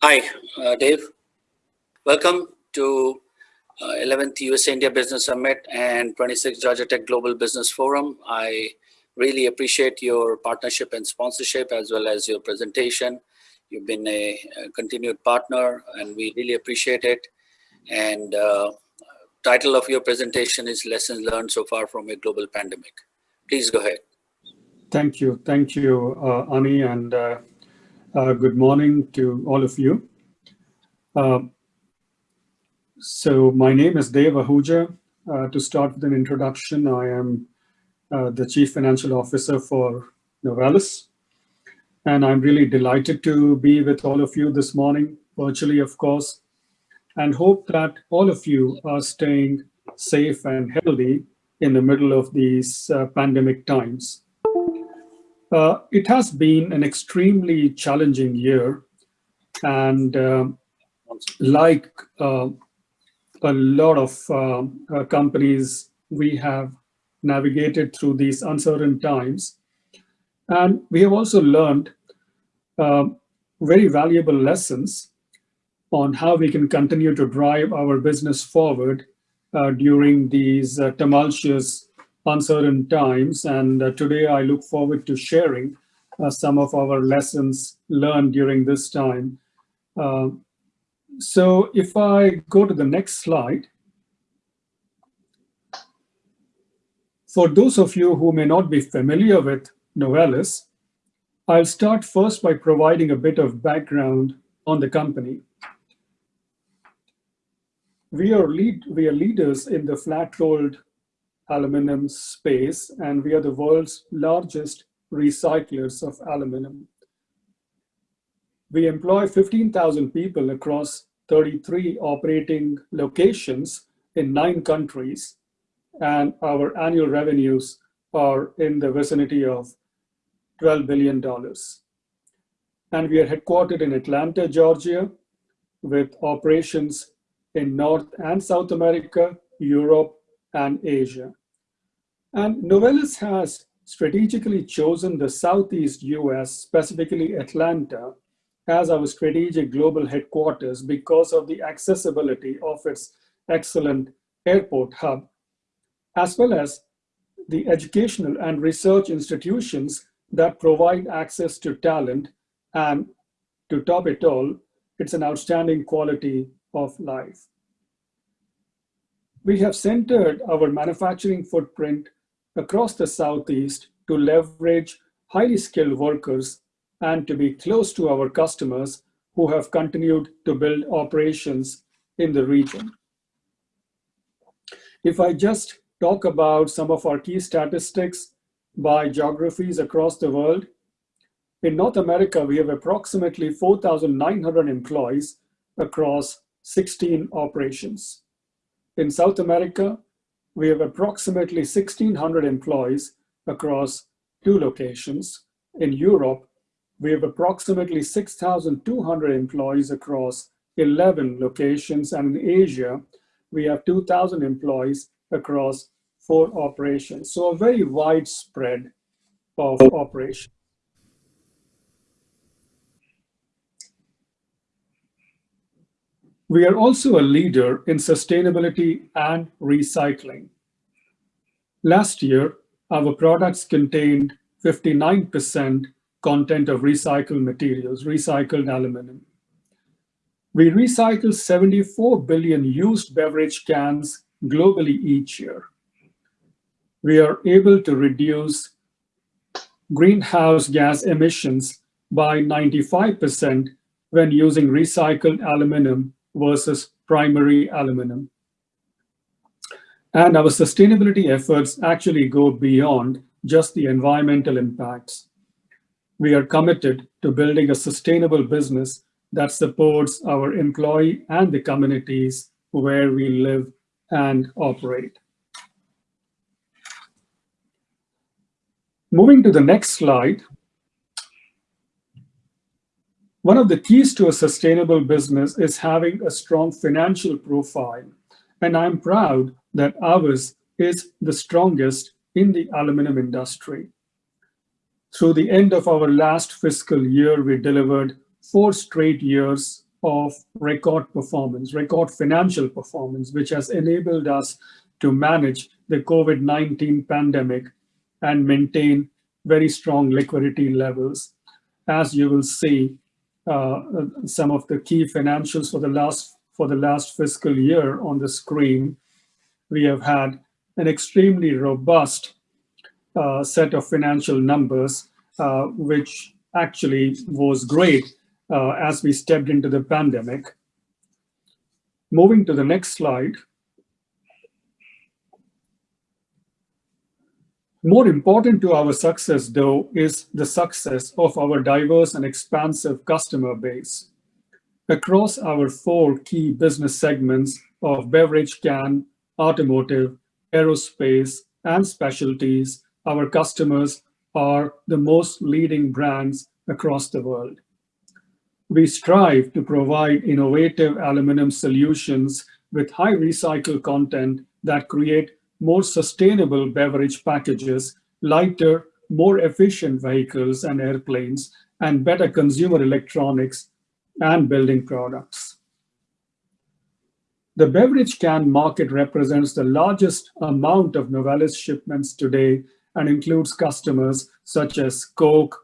Hi, uh, Dave. Welcome to uh, 11th US India Business Summit and 26th Georgia Tech Global Business Forum. I really appreciate your partnership and sponsorship as well as your presentation. You've been a, a continued partner and we really appreciate it. And uh, title of your presentation is Lessons Learned So Far from a Global Pandemic. Please go ahead. Thank you. Thank you, uh, Ani, and uh, good morning to all of you. Uh, so my name is Dev Ahuja. Uh, to start with an introduction, I am uh, the Chief Financial Officer for Novelis. And I'm really delighted to be with all of you this morning, virtually, of course, and hope that all of you are staying safe and healthy in the middle of these uh, pandemic times. Uh, it has been an extremely challenging year. And uh, like uh, a lot of uh, uh, companies, we have navigated through these uncertain times. And we have also learned uh, very valuable lessons on how we can continue to drive our business forward during these tumultuous uncertain times. And uh, today I look forward to sharing uh, some of our lessons learned during this time. Uh, so if I go to the next slide, for those of you who may not be familiar with Novelis, I'll start first by providing a bit of background on the company. We are, lead, we are leaders in the flat-rolled aluminum space, and we are the world's largest recyclers of aluminum. We employ 15,000 people across 33 operating locations in nine countries, and our annual revenues are in the vicinity of $12 billion. And we are headquartered in Atlanta, Georgia, with operations in North and South America, Europe, and Asia. And Novelis has strategically chosen the Southeast US, specifically Atlanta, as our strategic global headquarters because of the accessibility of its excellent airport hub, as well as the educational and research institutions that provide access to talent and to top it all, it's an outstanding quality of life. We have centered our manufacturing footprint across the Southeast to leverage highly skilled workers and to be close to our customers who have continued to build operations in the region. If I just talk about some of our key statistics by geographies across the world, in North America, we have approximately 4,900 employees across 16 operations. In South America, we have approximately 1,600 employees across two locations. In Europe, we have approximately 6,200 employees across 11 locations. And in Asia, we have 2,000 employees across four operations. So a very wide spread of operations. We are also a leader in sustainability and recycling. Last year, our products contained 59% content of recycled materials, recycled aluminum. We recycle 74 billion used beverage cans globally each year. We are able to reduce greenhouse gas emissions by 95% when using recycled aluminum versus primary aluminum. And our sustainability efforts actually go beyond just the environmental impacts. We are committed to building a sustainable business that supports our employee and the communities where we live and operate. Moving to the next slide, one of the keys to a sustainable business is having a strong financial profile. And I'm proud that ours is the strongest in the aluminum industry. Through the end of our last fiscal year, we delivered four straight years of record performance, record financial performance, which has enabled us to manage the COVID-19 pandemic and maintain very strong liquidity levels. As you will see, some of the key financials for the last for the last fiscal year on the screen, we have had an extremely robust uh, set of financial numbers, uh, which actually was great uh, as we stepped into the pandemic. Moving to the next slide. More important to our success, though, is the success of our diverse and expansive customer base. Across our four key business segments of beverage can, automotive, aerospace, and specialties, our customers are the most leading brands across the world. We strive to provide innovative aluminum solutions with high recycled content that create more sustainable beverage packages, lighter, more efficient vehicles and airplanes, and better consumer electronics and building products. The beverage can market represents the largest amount of Novelis shipments today and includes customers such as Coke,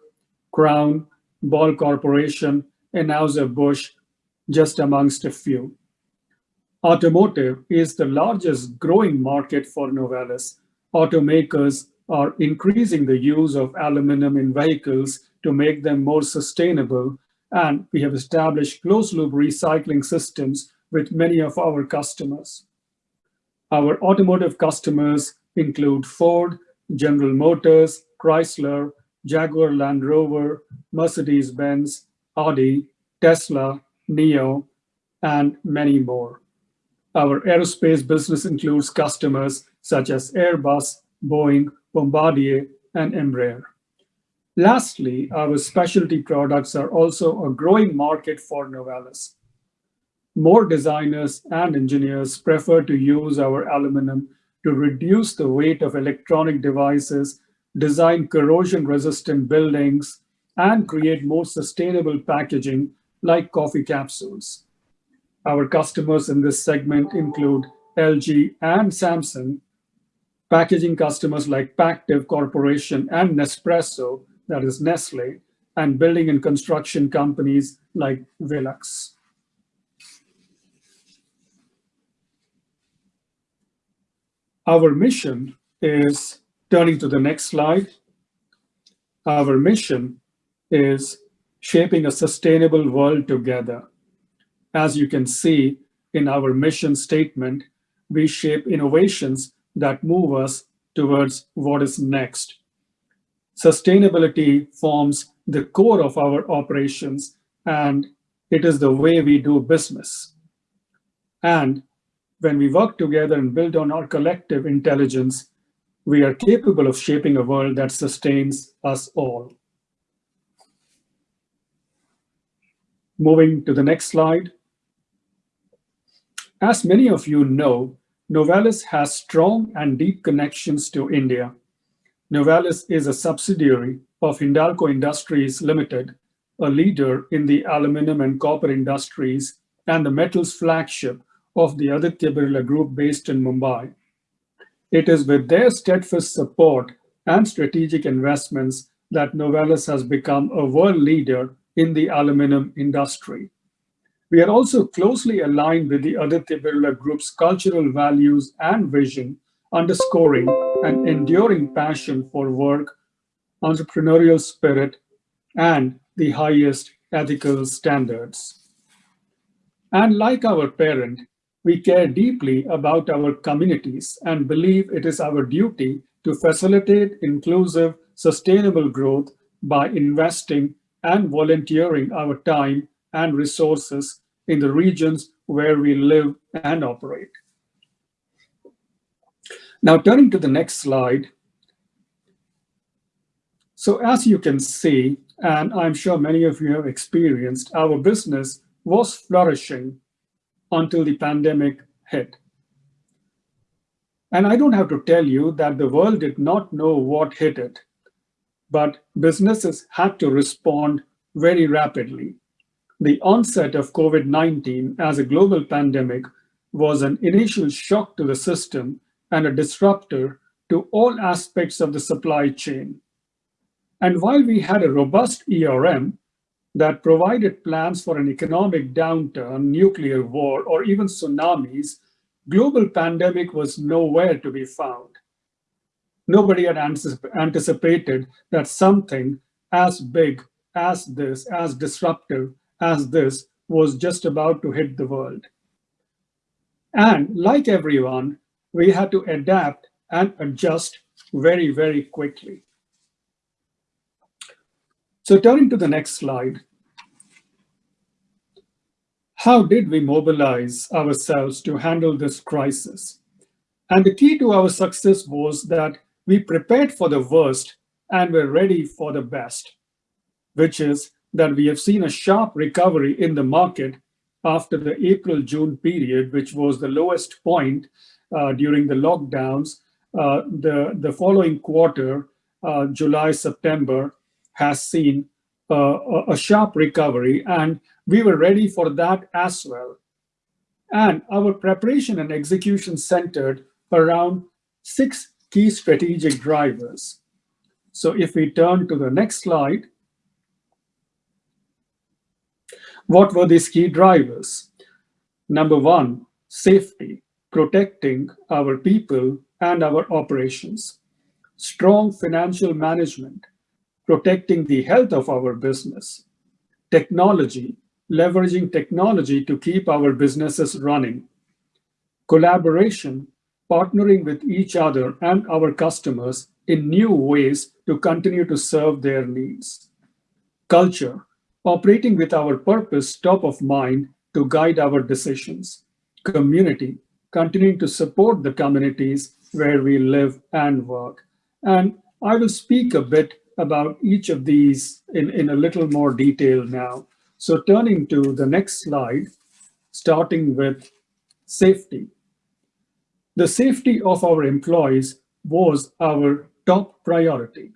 Crown, Ball Corporation, and Anheuser-Busch, just amongst a few. Automotive is the largest growing market for Novelis. Automakers are increasing the use of aluminum in vehicles to make them more sustainable, and we have established closed-loop recycling systems with many of our customers. Our automotive customers include Ford, General Motors, Chrysler, Jaguar Land Rover, Mercedes-Benz, Audi, Tesla, NIO, and many more. Our aerospace business includes customers such as Airbus, Boeing, Bombardier, and Embraer. Lastly, our specialty products are also a growing market for Novelis. More designers and engineers prefer to use our aluminum to reduce the weight of electronic devices, design corrosion-resistant buildings, and create more sustainable packaging like coffee capsules. Our customers in this segment include LG and Samsung, packaging customers like Pactiv Corporation and Nespresso, that is Nestle, and building and construction companies like Velux. Our mission is, turning to the next slide, our mission is shaping a sustainable world together. As you can see in our mission statement, we shape innovations that move us towards what is next. Sustainability forms the core of our operations and it is the way we do business. And when we work together and build on our collective intelligence, we are capable of shaping a world that sustains us all. Moving to the next slide. As many of you know, Novelis has strong and deep connections to India. Novelis is a subsidiary of Hindalco Industries Limited, a leader in the aluminum and copper industries and the metals flagship of the Aditya Birla Group based in Mumbai. It is with their steadfast support and strategic investments that Novelis has become a world leader in the aluminum industry. We are also closely aligned with the Aditya Birla Group's cultural values and vision, underscoring an enduring passion for work, entrepreneurial spirit, and the highest ethical standards. And like our parent, we care deeply about our communities and believe it is our duty to facilitate inclusive, sustainable growth by investing and volunteering our time and resources in the regions where we live and operate. Now turning to the next slide. So as you can see, and I'm sure many of you have experienced, our business was flourishing until the pandemic hit. And I don't have to tell you that the world did not know what hit it, but businesses had to respond very rapidly. The onset of COVID-19 as a global pandemic was an initial shock to the system and a disruptor to all aspects of the supply chain. And while we had a robust ERM that provided plans for an economic downturn, nuclear war, or even tsunamis, global pandemic was nowhere to be found. Nobody had anticipated that something as big as this, as disruptive as this, was just about to hit the world. And like everyone, we had to adapt and adjust very, very quickly. So turning to the next slide. How did we mobilize ourselves to handle this crisis? And the key to our success was that we prepared for the worst and were ready for the best, which is that we have seen a sharp recovery in the market after the April-June period, which was the lowest point uh, during the lockdowns. Uh, the, the following quarter, uh, July-September, has seen uh, a sharp recovery, and we were ready for that as well. And our preparation and execution centered around six key strategic drivers. So if we turn to the next slide, what were these key drivers? Number one, safety, protecting our people and our operations. Strong financial management, protecting the health of our business. Technology, leveraging technology to keep our businesses running. Collaboration, partnering with each other and our customers in new ways to continue to serve their needs. Culture, operating with our purpose top of mind to guide our decisions. Community, continuing to support the communities where we live and work. And I will speak a bit about each of these in, in a little more detail now. So turning to the next slide, starting with safety. The safety of our employees was our top priority.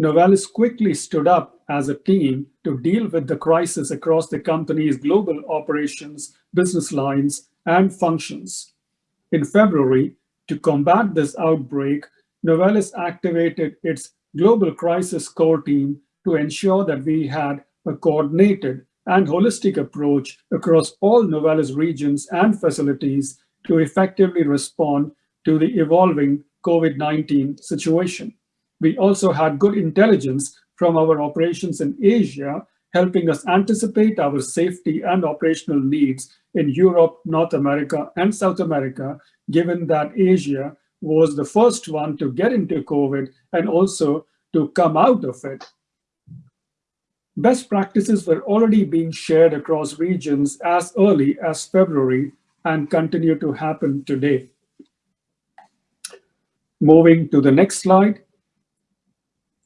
Novelis quickly stood up as a team to deal with the crisis across the company's global operations, business lines, and functions. In February, to combat this outbreak, Novelis activated its global crisis core team to ensure that we had a coordinated and holistic approach across all Novelis regions and facilities to effectively respond to the evolving COVID-19 situation. We also had good intelligence from our operations in Asia, helping us anticipate our safety and operational needs in Europe, North America, and South America, given that Asia was the first one to get into COVID and also to come out of it. Best practices were already being shared across regions as early as February and continue to happen today. Moving to the next slide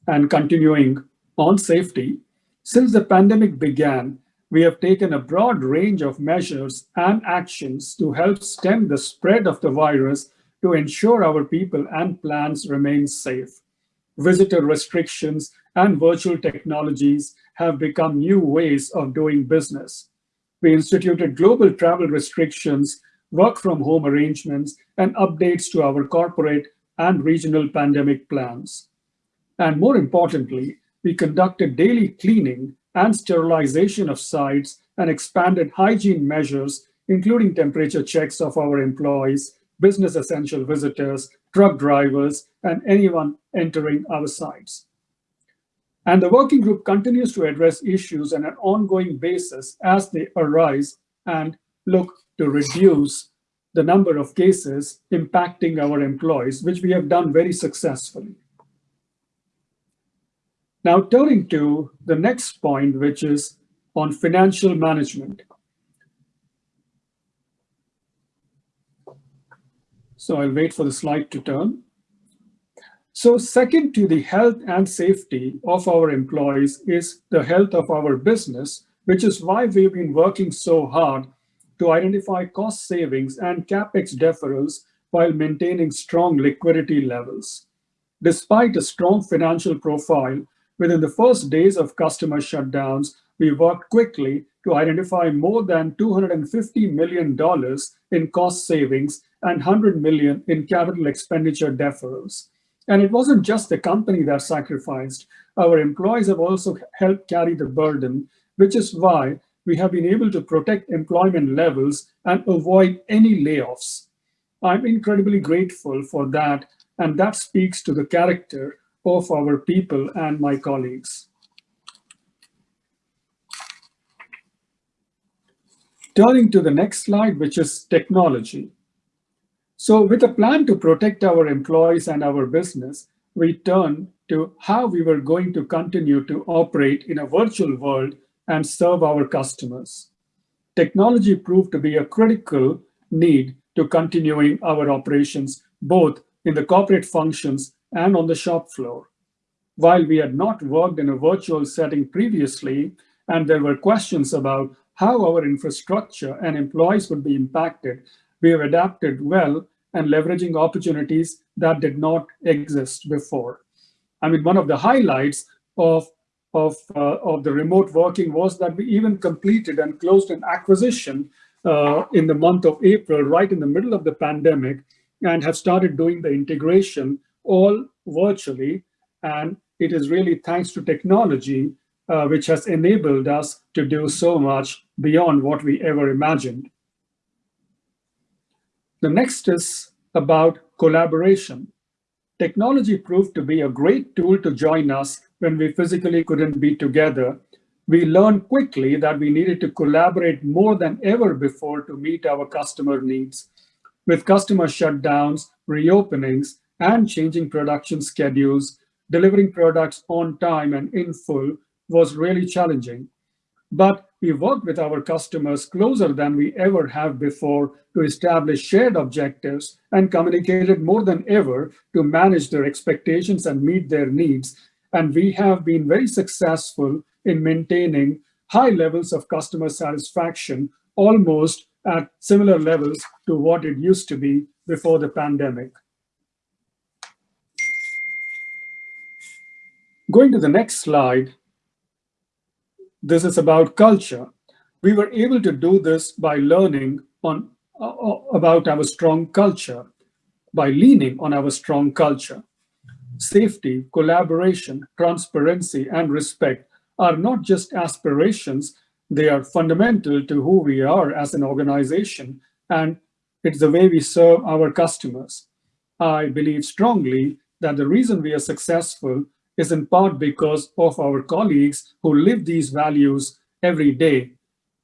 and continuing on safety, since the pandemic began, we have taken a broad range of measures and actions to help stem the spread of the virus to ensure our people and plants remain safe. Visitor restrictions and virtual technologies have become new ways of doing business. We instituted global travel restrictions, work from home arrangements, and updates to our corporate and regional pandemic plans. And more importantly, we conducted daily cleaning and sterilization of sites and expanded hygiene measures, including temperature checks of our employees, business essential visitors, truck drivers, and anyone entering our sites. And the working group continues to address issues on an ongoing basis as they arise and look to reduce the number of cases impacting our employees, which we have done very successfully. Now turning to the next point, which is on financial management. So I'll wait for the slide to turn. So second to the health and safety of our employees is the health of our business, which is why we've been working so hard to identify cost savings and capex deferrals while maintaining strong liquidity levels. Despite a strong financial profile, within the first days of customer shutdowns, we worked quickly to identify more than $250 million in cost savings and 100 million in capital expenditure deferrals. And it wasn't just the company that sacrificed. Our employees have also helped carry the burden, which is why we have been able to protect employment levels and avoid any layoffs. I'm incredibly grateful for that, and that speaks to the character of our people and my colleagues. Turning to the next slide, which is technology. So with a plan to protect our employees and our business, we turn to how we were going to continue to operate in a virtual world and serve our customers. Technology proved to be a critical need to continuing our operations, both in the corporate functions and on the shop floor. While we had not worked in a virtual setting previously, and there were questions about how our infrastructure and employees would be impacted, we have adapted well and leveraging opportunities that did not exist before. I mean, one of the highlights of, of, uh, of the remote working was that we even completed and closed an acquisition uh, in the month of April, right in the middle of the pandemic, and have started doing the integration all virtually. And it is really thanks to technology, uh, which has enabled us to do so much beyond what we ever imagined. The next is about collaboration. Technology proved to be a great tool to join us when we physically couldn't be together. We learned quickly that we needed to collaborate more than ever before to meet our customer needs. With customer shutdowns, reopenings, and changing production schedules, delivering products on time and in full was really challenging. But we worked with our customers closer than we ever have before to establish shared objectives and communicated more than ever to manage their expectations and meet their needs. And we have been very successful in maintaining high levels of customer satisfaction, almost at similar levels to what it used to be before the pandemic. Going to the next slide, this is about culture. We were able to do this by learning on, uh, uh, about our strong culture, by leaning on our strong culture. Safety, collaboration, transparency, and respect are not just aspirations, they are fundamental to who we are as an organization, and it's the way we serve our customers. I believe strongly that the reason we are successful is in part because of our colleagues who live these values every day.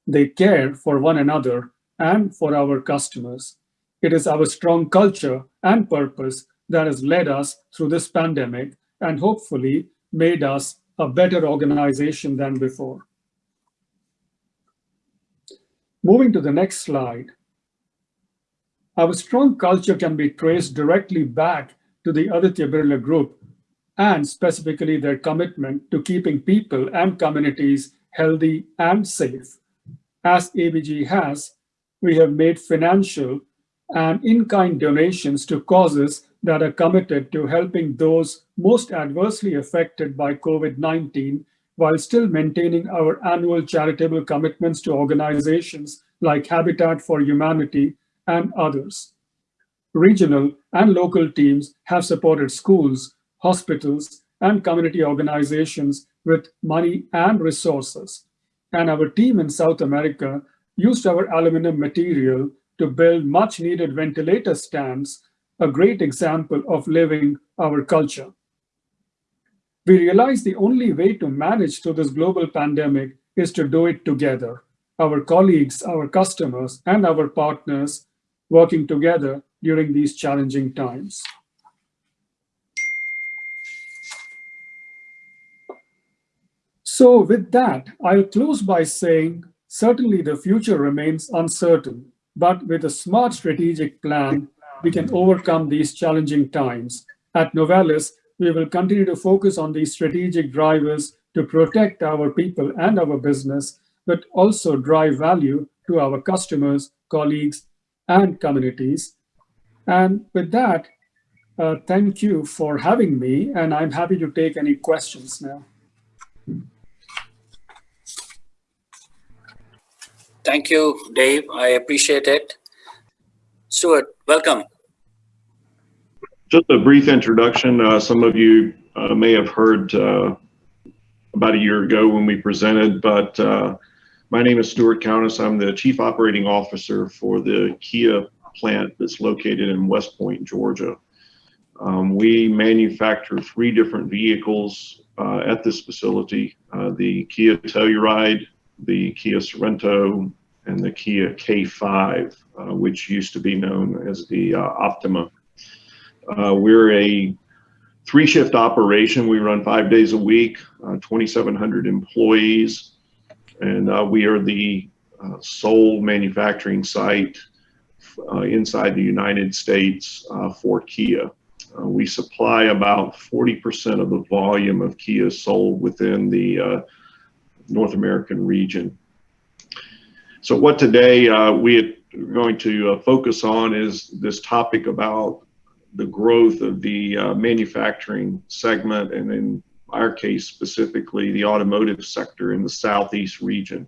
They care for one another and for our customers. It is our strong culture and purpose that has led us through this pandemic and hopefully made us a better organization than before. Moving to the next slide. Our strong culture can be traced directly back to the Aditya Birla Group and specifically their commitment to keeping people and communities healthy and safe. As ABG has, we have made financial and in-kind donations to causes that are committed to helping those most adversely affected by COVID-19 while still maintaining our annual charitable commitments to organizations like Habitat for Humanity and others. Regional and local teams have supported schools, hospitals, and community organizations with money and resources. And our team in South America used our aluminum material to build much needed ventilator stands, a great example of living our culture. We realized the only way to manage through this global pandemic is to do it together. Our colleagues, our customers, and our partners working together during these challenging times. So with that, I'll close by saying, certainly the future remains uncertain, but with a smart strategic plan, we can overcome these challenging times. At Novelis, we will continue to focus on these strategic drivers to protect our people and our business, but also drive value to our customers, colleagues, and communities. And with that, uh, thank you for having me, and I'm happy to take any questions now. Thank you, Dave. I appreciate it. Stuart, welcome. Just a brief introduction. Uh, some of you uh, may have heard uh, about a year ago when we presented, but uh, my name is Stuart Countess. I'm the Chief Operating Officer for the Kia plant that's located in West Point, Georgia. Um, we manufacture three different vehicles uh, at this facility, uh, the Kia Telluride, the Kia Sorento, and the Kia K5, uh, which used to be known as the uh, Optima. Uh, we're a three shift operation. We run five days a week, uh, 2,700 employees, and we are the sole manufacturing site inside the United States for Kia. Uh, we supply about 40% of the volume of Kia sold within the uh, North American region. So what today uh, we are going to uh, focus on is this topic about the growth of the uh, manufacturing segment and in our case specifically the automotive sector in the southeast region.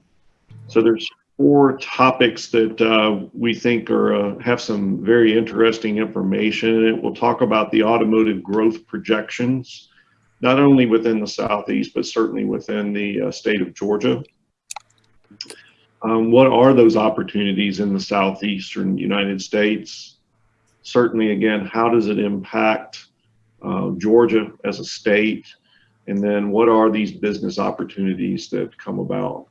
So there's four topics that uh, we think are uh, have some very interesting information. It will talk about the automotive growth projections, not only within the southeast, but certainly within the uh, state of Georgia. Um, what are those opportunities in the southeastern United States? Certainly, again, how does it impact uh, Georgia as a state? And then what are these business opportunities that come about?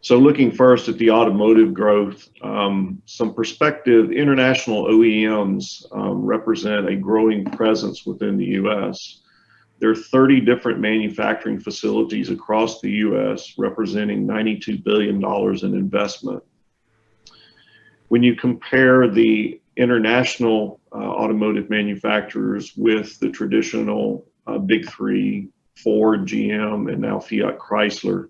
So looking first at the automotive growth, um, some perspective, international OEMs um, represent a growing presence within the US. There are 30 different manufacturing facilities across the US representing $92 billion in investment. When you compare the international uh, automotive manufacturers with the traditional uh, big three, Ford, GM, and now Fiat Chrysler,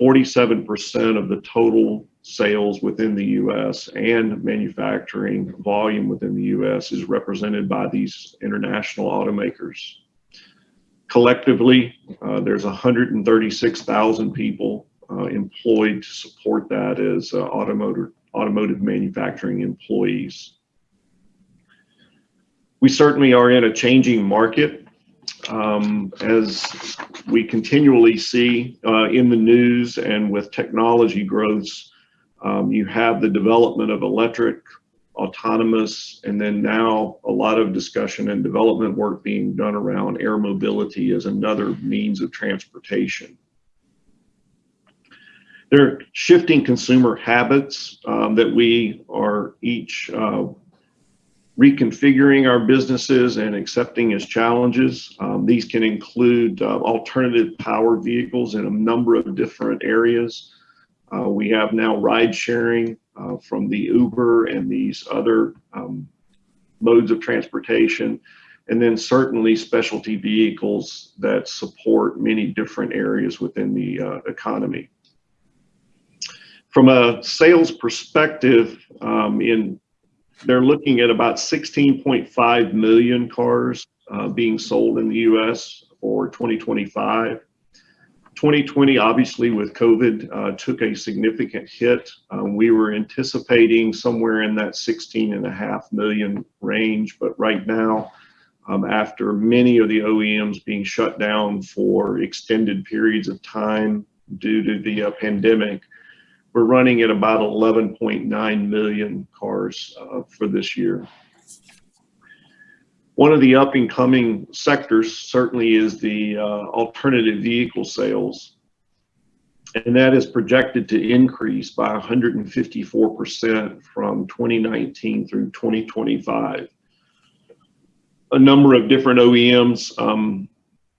47% of the total sales within the US and manufacturing volume within the US is represented by these international automakers. Collectively, uh, there's 136,000 people uh, employed to support that as uh, automotive, automotive manufacturing employees. We certainly are in a changing market um, as we continually see uh, in the news and with technology growths, um, you have the development of electric, autonomous, and then now a lot of discussion and development work being done around air mobility as another means of transportation. There are shifting consumer habits um, that we are each uh, reconfiguring our businesses and accepting as challenges. Um, these can include uh, alternative power vehicles in a number of different areas. Uh, we have now ride sharing uh, from the Uber and these other um, modes of transportation. And then certainly specialty vehicles that support many different areas within the uh, economy. From a sales perspective, um, in they're looking at about 16.5 million cars uh, being sold in the US for 2025. 2020, obviously, with COVID, uh, took a significant hit. Um, we were anticipating somewhere in that 16 and a half million range, but right now, um, after many of the OEMs being shut down for extended periods of time due to the uh, pandemic, we're running at about 11.9 million cars uh, for this year. One of the up and coming sectors certainly is the uh, alternative vehicle sales. And that is projected to increase by 154% from 2019 through 2025. A number of different OEMs um,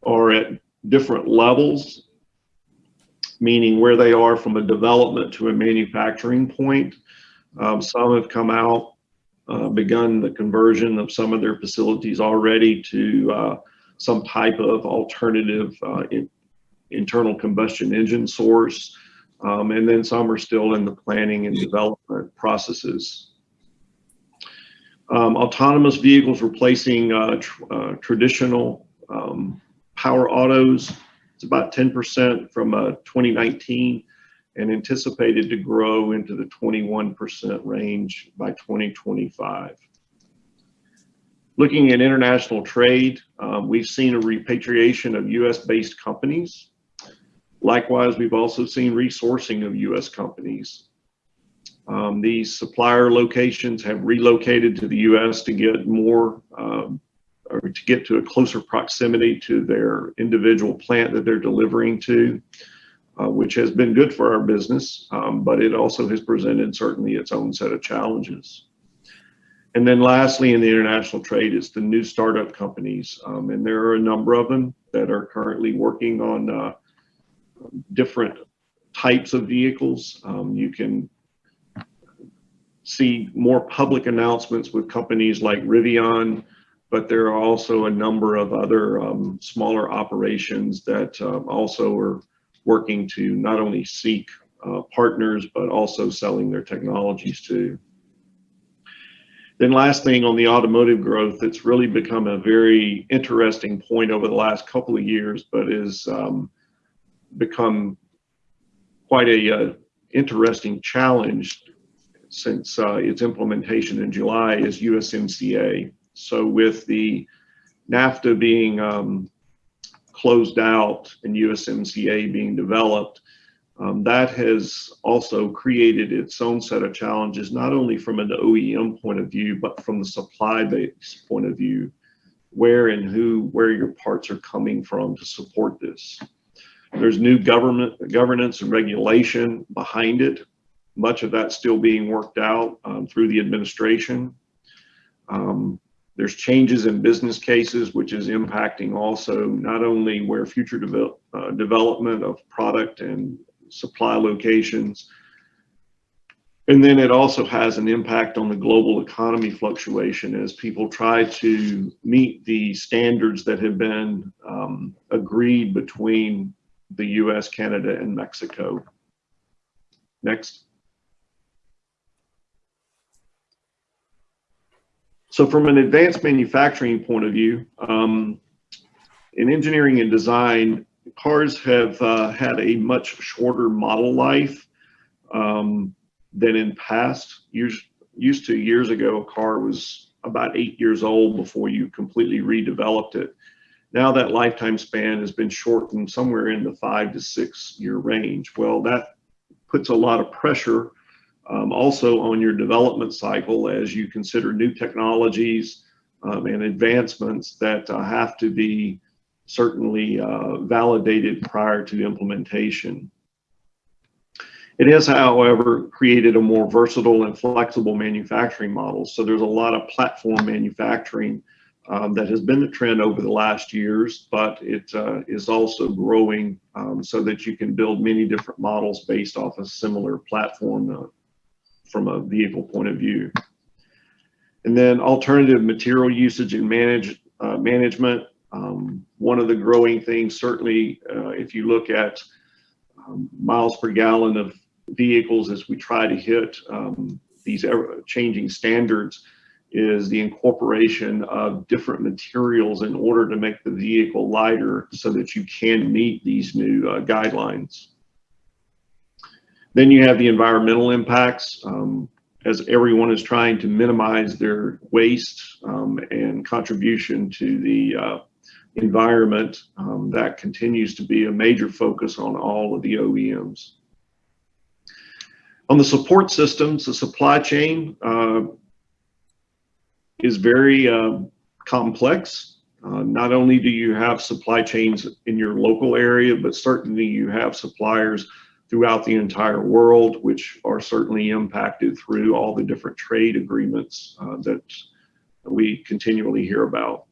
are at different levels meaning where they are from a development to a manufacturing point. Um, some have come out, uh, begun the conversion of some of their facilities already to uh, some type of alternative uh, in, internal combustion engine source. Um, and then some are still in the planning and development processes. Um, autonomous vehicles replacing uh, tr uh, traditional um, power autos it's about 10% from uh, 2019. And anticipated to grow into the 21% range by 2025. Looking at international trade, um, we've seen a repatriation of US-based companies. Likewise, we've also seen resourcing of US companies. Um, these supplier locations have relocated to the US to get more um, or to get to a closer proximity to their individual plant that they're delivering to, uh, which has been good for our business, um, but it also has presented certainly its own set of challenges. And then lastly, in the international trade is the new startup companies. Um, and there are a number of them that are currently working on uh, different types of vehicles. Um, you can see more public announcements with companies like Rivian, but there are also a number of other um, smaller operations that uh, also are working to not only seek uh, partners, but also selling their technologies to. Then last thing on the automotive growth, it's really become a very interesting point over the last couple of years, but is um, become quite a uh, interesting challenge since uh, its implementation in July is USMCA. So with the NAFTA being um, closed out and USMCA being developed, um, that has also created its own set of challenges, not only from an OEM point of view, but from the supply base point of view, where and who, where your parts are coming from to support this. There's new government governance and regulation behind it. Much of that still being worked out um, through the administration. Um, there's changes in business cases, which is impacting also not only where future devel uh, development of product and supply locations, and then it also has an impact on the global economy fluctuation as people try to meet the standards that have been um, agreed between the US, Canada, and Mexico. Next. So from an advanced manufacturing point of view, um, in engineering and design, cars have uh, had a much shorter model life um, than in past years. Used to years ago, a car was about eight years old before you completely redeveloped it. Now that lifetime span has been shortened somewhere in the five to six year range. Well, that puts a lot of pressure um, also on your development cycle as you consider new technologies um, and advancements that uh, have to be certainly uh, validated prior to implementation. It has, however, created a more versatile and flexible manufacturing model. So there's a lot of platform manufacturing um, that has been the trend over the last years, but it uh, is also growing um, so that you can build many different models based off a similar platform uh, from a vehicle point of view. And then alternative material usage and manage, uh, management. Um, one of the growing things, certainly, uh, if you look at um, miles per gallon of vehicles as we try to hit um, these changing standards, is the incorporation of different materials in order to make the vehicle lighter so that you can meet these new uh, guidelines. Then you have the environmental impacts. Um, as everyone is trying to minimize their waste um, and contribution to the uh, environment, um, that continues to be a major focus on all of the OEMs. On the support systems, the supply chain, uh, is very uh, complex. Uh, not only do you have supply chains in your local area, but certainly you have suppliers throughout the entire world, which are certainly impacted through all the different trade agreements uh, that we continually hear about.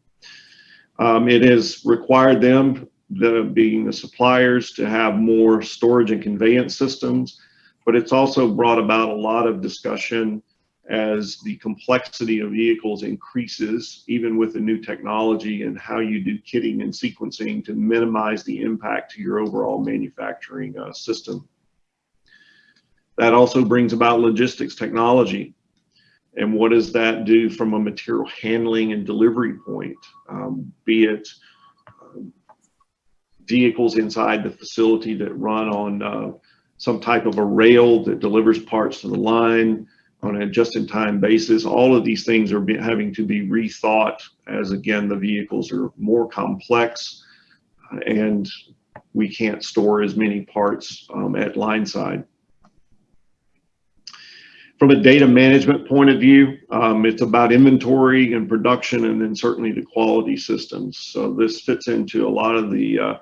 Um, it has required them, the, being the suppliers, to have more storage and conveyance systems, but it's also brought about a lot of discussion as the complexity of vehicles increases, even with the new technology and how you do kitting and sequencing to minimize the impact to your overall manufacturing uh, system. That also brings about logistics technology. And what does that do from a material handling and delivery point, um, be it uh, vehicles inside the facility that run on uh, some type of a rail that delivers parts to the line on a just-in-time basis. All of these things are having to be rethought as, again, the vehicles are more complex uh, and we can't store as many parts um, at line side. From a data management point of view, um, it's about inventory and production and then certainly the quality systems. So this fits into a lot of the, uh,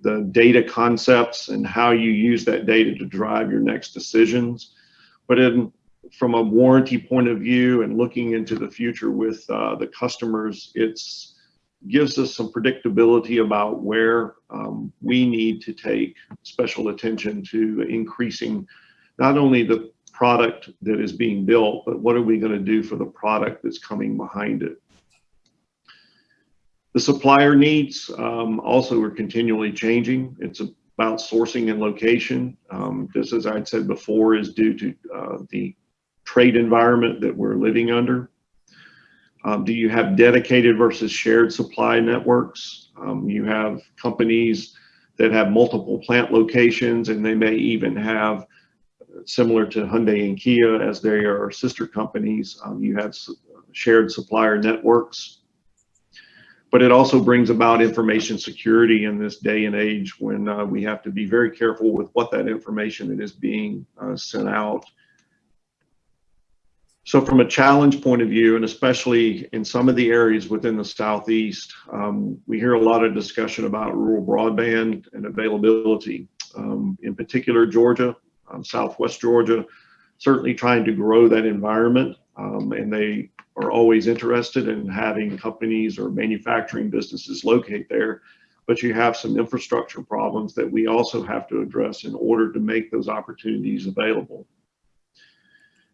the data concepts and how you use that data to drive your next decisions. But in, from a warranty point of view and looking into the future with uh, the customers, it's gives us some predictability about where um, we need to take special attention to increasing not only the product that is being built, but what are we going to do for the product that's coming behind it? The supplier needs um, also are continually changing. It's about sourcing and location. Um, just as I'd said before, is due to uh, the trade environment that we're living under. Um, do you have dedicated versus shared supply networks? Um, you have companies that have multiple plant locations and they may even have similar to Hyundai and Kia as they are sister companies. Um, you have shared supplier networks. But it also brings about information security in this day and age when uh, we have to be very careful with what that information that is being uh, sent out so from a challenge point of view, and especially in some of the areas within the Southeast, um, we hear a lot of discussion about rural broadband and availability. Um, in particular, Georgia, um, Southwest Georgia, certainly trying to grow that environment. Um, and they are always interested in having companies or manufacturing businesses locate there. But you have some infrastructure problems that we also have to address in order to make those opportunities available.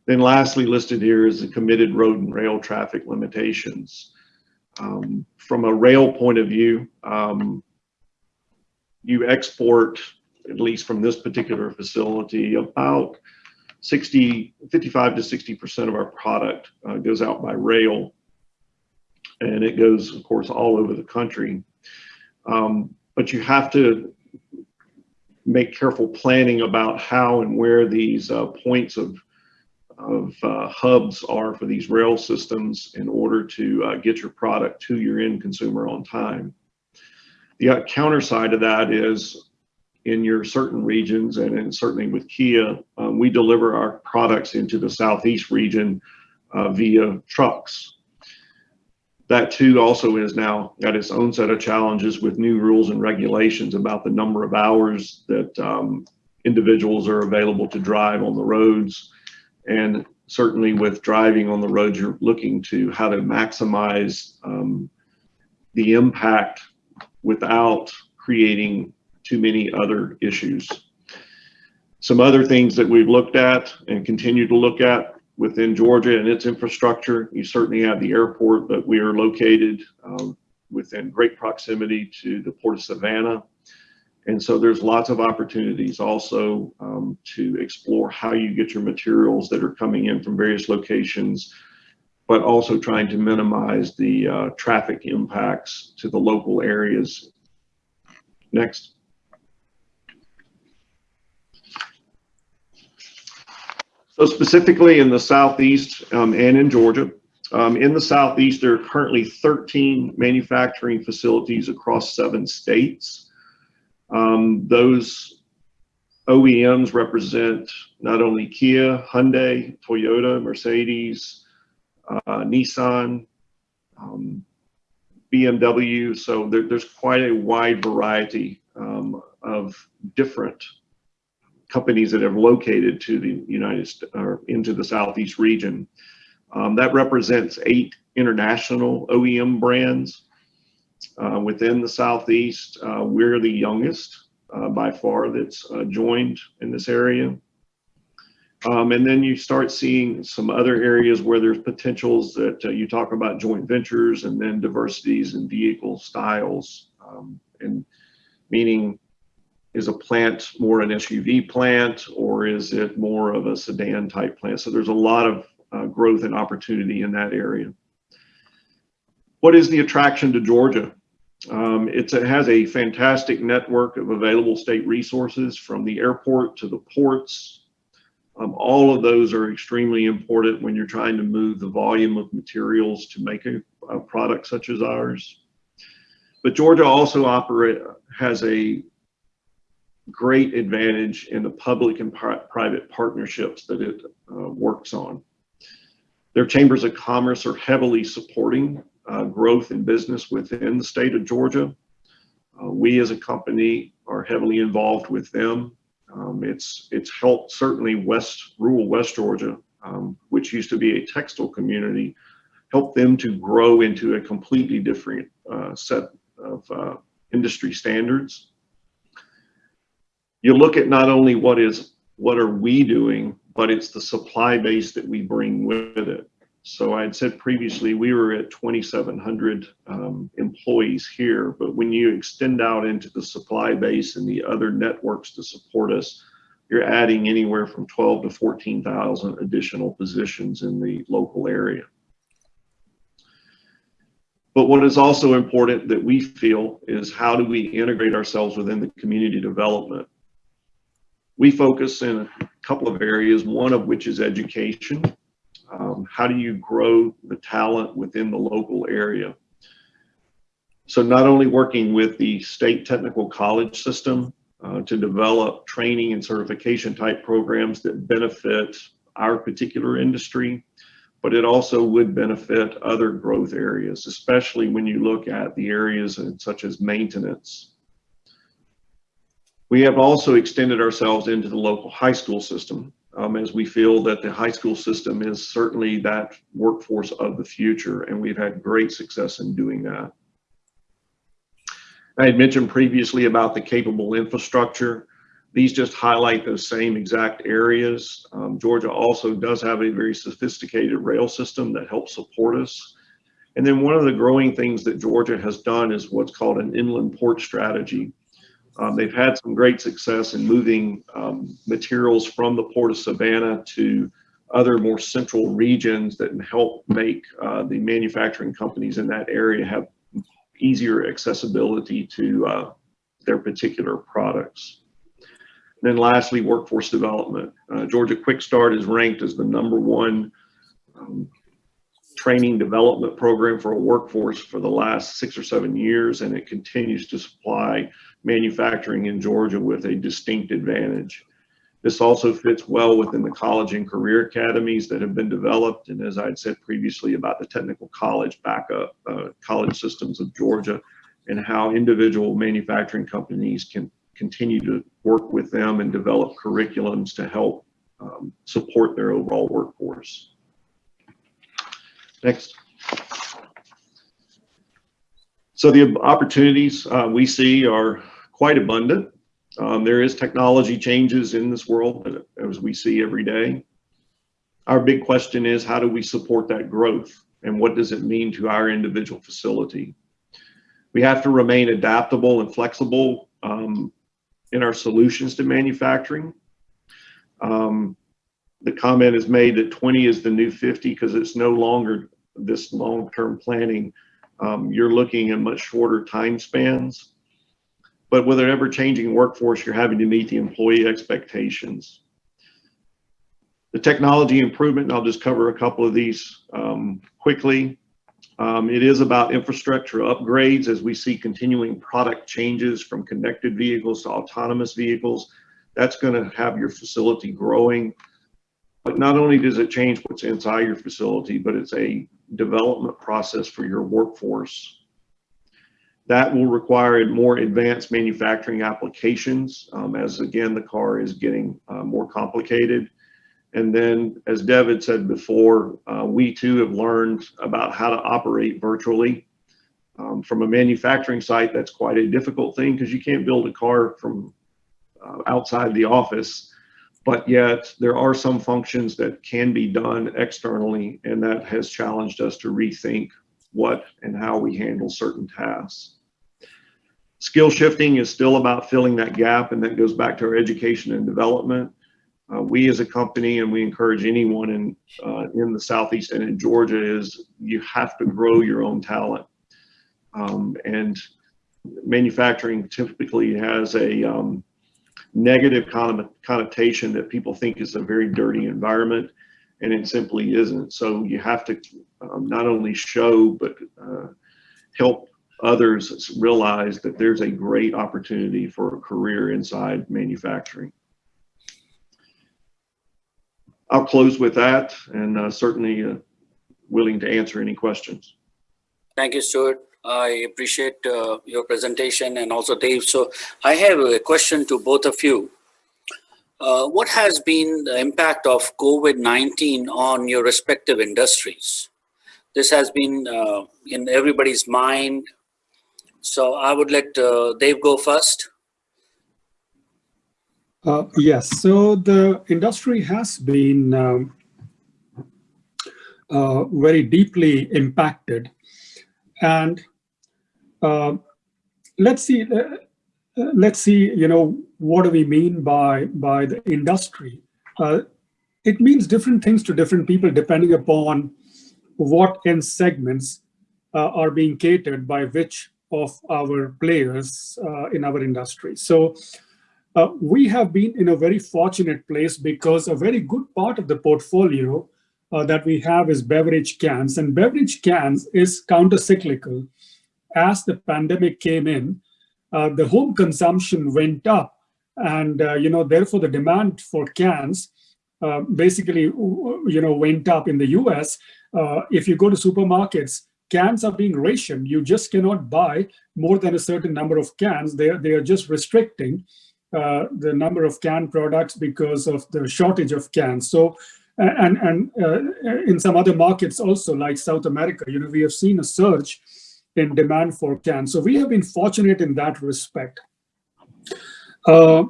Then lastly listed here is the committed road and rail traffic limitations. Um, from a rail point of view, um, you export, at least from this particular facility, about 60, 55 to 60% of our product uh, goes out by rail. And it goes, of course, all over the country. Um, but you have to make careful planning about how and where these uh, points of of uh, hubs are for these rail systems in order to uh, get your product to your end consumer on time. The counter side of that is in your certain regions and in, certainly with Kia, um, we deliver our products into the Southeast region uh, via trucks. That too also is now got its own set of challenges with new rules and regulations about the number of hours that um, individuals are available to drive on the roads and certainly with driving on the road, you're looking to how to maximize um, the impact without creating too many other issues. Some other things that we've looked at and continue to look at within Georgia and its infrastructure, you certainly have the airport, but we are located um, within great proximity to the Port of Savannah and so there's lots of opportunities also um, to explore how you get your materials that are coming in from various locations, but also trying to minimize the uh, traffic impacts to the local areas. Next. So specifically in the Southeast um, and in Georgia, um, in the Southeast, there are currently 13 manufacturing facilities across seven states. Um, those OEMs represent not only Kia, Hyundai, Toyota, Mercedes, uh, Nissan, um, BMW. So there, there's quite a wide variety um, of different companies that have located to the United or into the Southeast region. Um, that represents eight international OEM brands uh, within the Southeast. Uh, we're the youngest uh, by far that's uh, joined in this area. Um, and then you start seeing some other areas where there's potentials that uh, you talk about joint ventures and then diversities in vehicle styles um, and meaning is a plant more an SUV plant or is it more of a sedan type plant? So there's a lot of uh, growth and opportunity in that area. What is the attraction to Georgia? Um, it has a fantastic network of available state resources from the airport to the ports. Um, all of those are extremely important when you're trying to move the volume of materials to make a, a product such as ours. But Georgia also operate, has a great advantage in the public and pri private partnerships that it uh, works on. Their chambers of commerce are heavily supporting uh, growth in business within the state of Georgia. Uh, we as a company are heavily involved with them. Um, it's, it's helped certainly West, rural West Georgia, um, which used to be a textile community, help them to grow into a completely different uh, set of uh, industry standards. You look at not only what is, what are we doing, but it's the supply base that we bring with it. So I had said previously, we were at 2,700 um, employees here, but when you extend out into the supply base and the other networks to support us, you're adding anywhere from 12 to 14,000 additional positions in the local area. But what is also important that we feel is how do we integrate ourselves within the community development? We focus in a couple of areas, one of which is education. Um, how do you grow the talent within the local area? So not only working with the state technical college system uh, to develop training and certification type programs that benefit our particular industry, but it also would benefit other growth areas, especially when you look at the areas such as maintenance. We have also extended ourselves into the local high school system um, as we feel that the high school system is certainly that workforce of the future, and we've had great success in doing that. I had mentioned previously about the capable infrastructure. These just highlight those same exact areas. Um, Georgia also does have a very sophisticated rail system that helps support us. And then one of the growing things that Georgia has done is what's called an inland port strategy. Um, they've had some great success in moving um, materials from the Port of Savannah to other more central regions that help make uh, the manufacturing companies in that area have easier accessibility to uh, their particular products. And then lastly, workforce development. Uh, Georgia Quick Start is ranked as the number one um, training development program for a workforce for the last six or seven years, and it continues to supply manufacturing in Georgia with a distinct advantage. This also fits well within the college and career academies that have been developed. And as I had said previously about the technical college backup, uh, college systems of Georgia and how individual manufacturing companies can continue to work with them and develop curriculums to help um, support their overall workforce. Next. So the opportunities uh, we see are quite abundant. Um, there is technology changes in this world as we see every day. Our big question is how do we support that growth and what does it mean to our individual facility? We have to remain adaptable and flexible um, in our solutions to manufacturing. Um, the comment is made that 20 is the new 50 because it's no longer this long-term planning. Um, you're looking at much shorter time spans. But with an ever-changing workforce, you're having to meet the employee expectations. The technology improvement, and I'll just cover a couple of these um, quickly. Um, it is about infrastructure upgrades as we see continuing product changes from connected vehicles to autonomous vehicles. That's going to have your facility growing. But not only does it change what's inside your facility, but it's a development process for your workforce. That will require more advanced manufacturing applications um, as again, the car is getting uh, more complicated. And then as David said before, uh, we too have learned about how to operate virtually. Um, from a manufacturing site, that's quite a difficult thing because you can't build a car from uh, outside the office, but yet there are some functions that can be done externally and that has challenged us to rethink what and how we handle certain tasks. Skill shifting is still about filling that gap, and that goes back to our education and development. Uh, we as a company, and we encourage anyone in uh, in the southeast and in Georgia, is you have to grow your own talent. Um, and manufacturing typically has a um, negative connotation that people think is a very dirty environment, and it simply isn't. So you have to um, not only show but uh, help others realize that there's a great opportunity for a career inside manufacturing. I'll close with that and uh, certainly uh, willing to answer any questions. Thank you, Stuart. I appreciate uh, your presentation and also Dave. So I have a question to both of you. Uh, what has been the impact of COVID-19 on your respective industries? This has been uh, in everybody's mind. So I would let uh, Dave go first. Uh, yes, so the industry has been um, uh, very deeply impacted. And uh, let's see, uh, uh, let's see, you know, what do we mean by, by the industry? Uh, it means different things to different people depending upon what end segments are being catered by which of our players in our industry. So uh, we have been in a very fortunate place because a very good part of the portfolio uh, that we have is beverage cans and beverage cans is counter-cyclical. As the pandemic came in, uh, the home consumption went up and, uh, you know, therefore the demand for cans uh, basically, you know, went up in the US. Uh, if you go to supermarkets, cans are being rationed. You just cannot buy more than a certain number of cans. They are, they are just restricting uh, the number of canned products because of the shortage of cans. So, and, and uh, in some other markets also, like South America, you know, we have seen a surge in demand for cans. So we have been fortunate in that respect. Uh,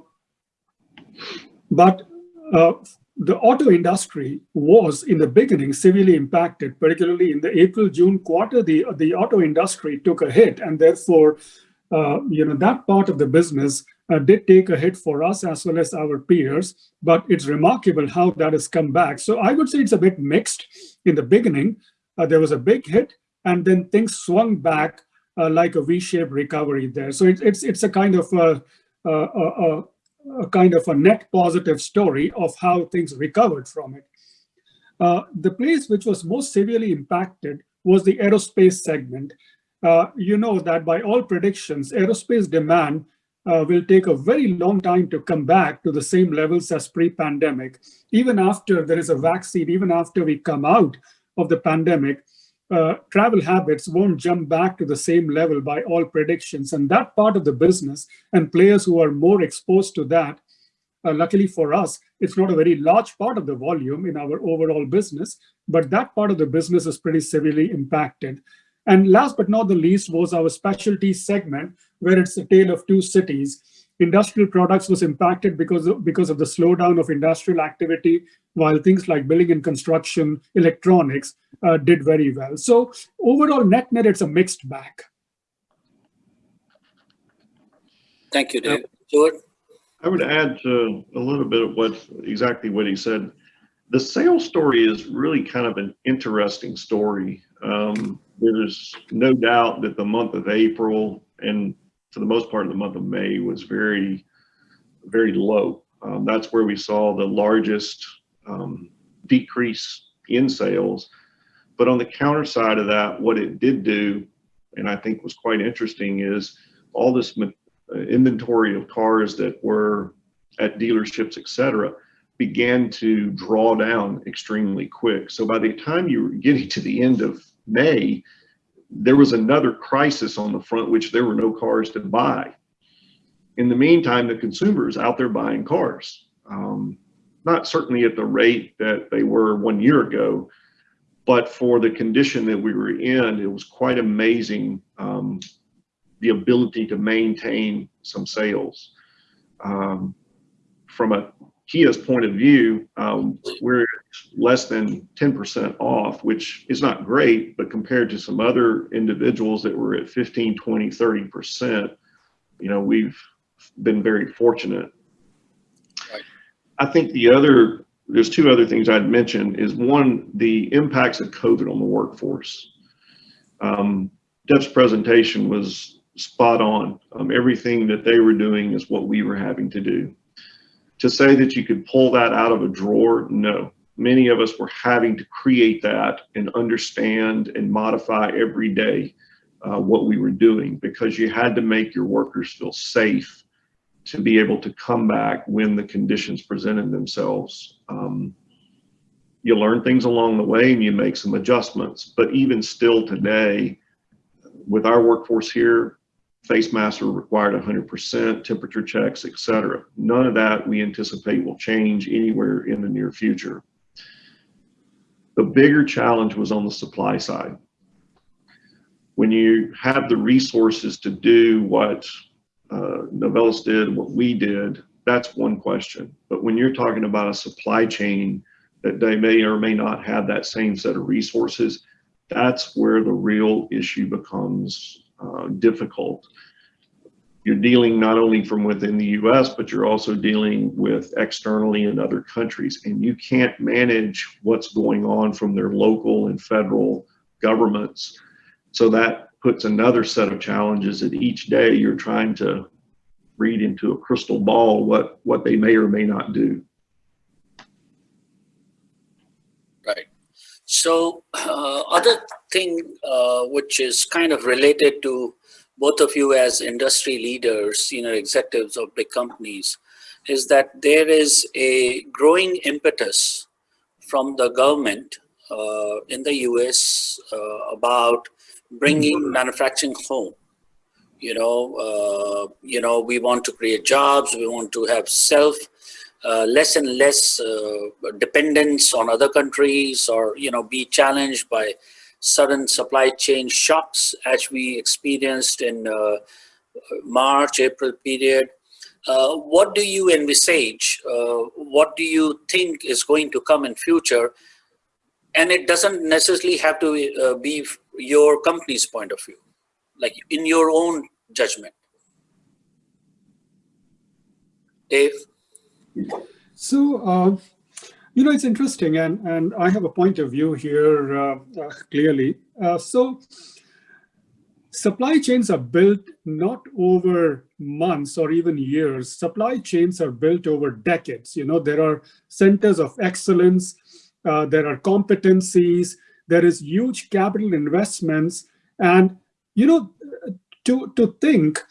but uh, the auto industry was in the beginning severely impacted, particularly in the April-June quarter, the, the auto industry took a hit and therefore, uh, you know, that part of the business uh, did take a hit for us as well as our peers, but it's remarkable how that has come back. So I would say it's a bit mixed. In the beginning, uh, there was a big hit and then things swung back uh, like a V-shaped recovery there. So it, it's it's a kind of a, a, a, a, kind of a net positive story of how things recovered from it. Uh, the place which was most severely impacted was the aerospace segment. Uh, you know that by all predictions, aerospace demand uh, will take a very long time to come back to the same levels as pre-pandemic. Even after there is a vaccine, even after we come out of the pandemic, uh, travel habits won't jump back to the same level by all predictions. And that part of the business and players who are more exposed to that, uh, luckily for us, it's not a very large part of the volume in our overall business, but that part of the business is pretty severely impacted. And last but not the least was our specialty segment, where it's a tale of two cities. Industrial products was impacted because of, because of the slowdown of industrial activity, while things like building and construction, electronics uh, did very well. So overall, net net, it's a mixed bag. Thank you, Dave. Stuart? I would add to a little bit of what exactly what he said. The sales story is really kind of an interesting story. Um, there's no doubt that the month of April and for the most part of the month of May was very, very low. Um, that's where we saw the largest um, decrease in sales. But on the counter side of that, what it did do, and I think was quite interesting, is all this uh, inventory of cars that were at dealerships, et cetera, began to draw down extremely quick. So by the time you were getting to the end of May, there was another crisis on the front, which there were no cars to buy. In the meantime, the consumers out there buying cars, um, not certainly at the rate that they were one year ago, but for the condition that we were in, it was quite amazing um, the ability to maintain some sales. Um, from a Kia's point of view, um, we're less than 10% off, which is not great, but compared to some other individuals that were at 15, 20, 30%, you know, we've been very fortunate. Right. I think the other, there's two other things I'd mention is one, the impacts of COVID on the workforce. Um, Dev's presentation was spot on. Um, everything that they were doing is what we were having to do. To say that you could pull that out of a drawer, no. Many of us were having to create that and understand and modify every day uh, what we were doing because you had to make your workers feel safe to be able to come back when the conditions presented themselves. Um, you learn things along the way and you make some adjustments. But even still today, with our workforce here, face masks are required 100%, temperature checks, et cetera. None of that we anticipate will change anywhere in the near future. The bigger challenge was on the supply side. When you have the resources to do what uh, Novelis did, what we did, that's one question. But when you're talking about a supply chain that they may or may not have that same set of resources, that's where the real issue becomes uh, difficult. You're dealing not only from within the US, but you're also dealing with externally in other countries. And you can't manage what's going on from their local and federal governments. So that puts another set of challenges that each day you're trying to read into a crystal ball what, what they may or may not do. Right. So uh, other thing uh, which is kind of related to both of you as industry leaders, senior executives of big companies, is that there is a growing impetus from the government uh, in the US uh, about bringing mm-hmm. manufacturing home. You know, uh, you know, we want to create jobs. We want to have self uh, less and less uh, dependence on other countries or, you know, be challenged by sudden supply chain shocks as we experienced in uh, March, April period. Uh, what do you envisage? Uh, what do you think is going to come in future? And it doesn't necessarily have to be your company's point of view, like in your own judgment. Dave? So, uh, you know, it's interesting, and, and I have a point of view here uh, uh, clearly. Uh, so, supply chains are built not over months or even years. Supply chains are built over decades. You know, there are centers of excellence, uh, there are competencies, there is huge capital investments, and, you know, to, to think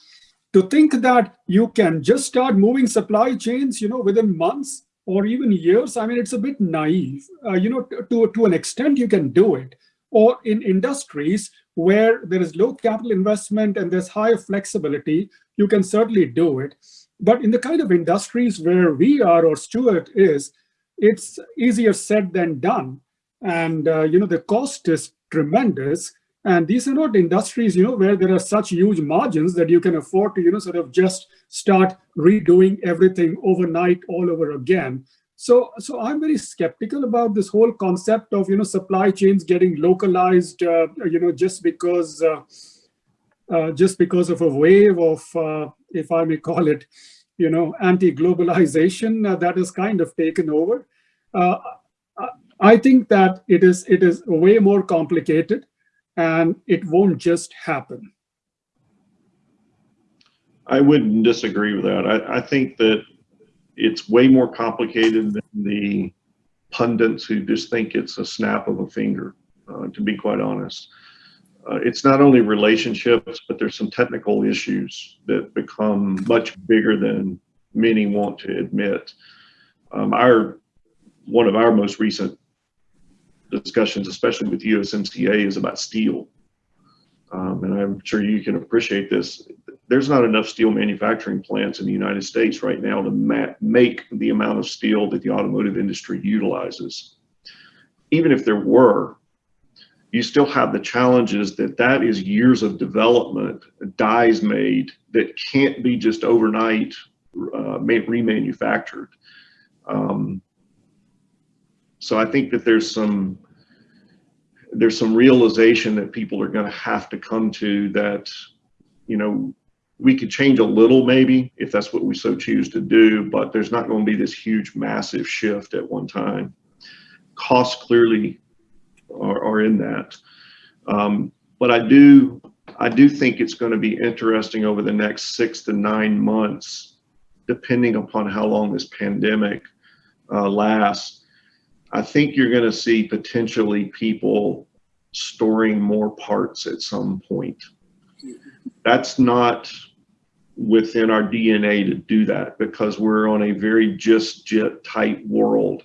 to think that you can just start moving supply chains, you know, within months or even years, I mean, it's a bit naive. Uh, you know, to, to an extent, you can do it. Or in industries where there is low capital investment and there's high flexibility, you can certainly do it. But in the kind of industries where we are or Stuart is, it's easier said than done. And, uh, you know, the cost is tremendous. And these are not industries, you know, where there are such huge margins that you can afford to, you know, sort of just start redoing everything overnight all over again. So, so I'm very skeptical about this whole concept of, you know, supply chains getting localized, uh, you know, just because, uh, uh, just because of a wave of, uh, if I may call it, you know, anti-globalization uh, that has kind of taken over. Uh, I think that it is it is way more complicated and it won't just happen. I wouldn't disagree with that. I, I think that it's way more complicated than the pundits who just think it's a snap of a finger, uh, to be quite honest. Uh, it's not only relationships, but there's some technical issues that become much bigger than many want to admit. Um, our one of our most recent discussions, especially with USMCA, is about steel. Um, and I'm sure you can appreciate this. There's not enough steel manufacturing plants in the United States right now to make the amount of steel that the automotive industry utilizes. Even if there were, you still have the challenges that that is years of development, dies made that can't be just overnight uh, remanufactured. Um, so I think that there's some there's some realization that people are going to have to come to that, you know, we could change a little maybe if that's what we so choose to do, but there's not going to be this huge massive shift at one time. Costs clearly are, are in that. Um, but I do, I do think it's going to be interesting over the next six to nine months, depending upon how long this pandemic uh, lasts. I think you're going to see potentially people storing more parts at some point. That's not within our DNA to do that because we're on a very just jet tight world.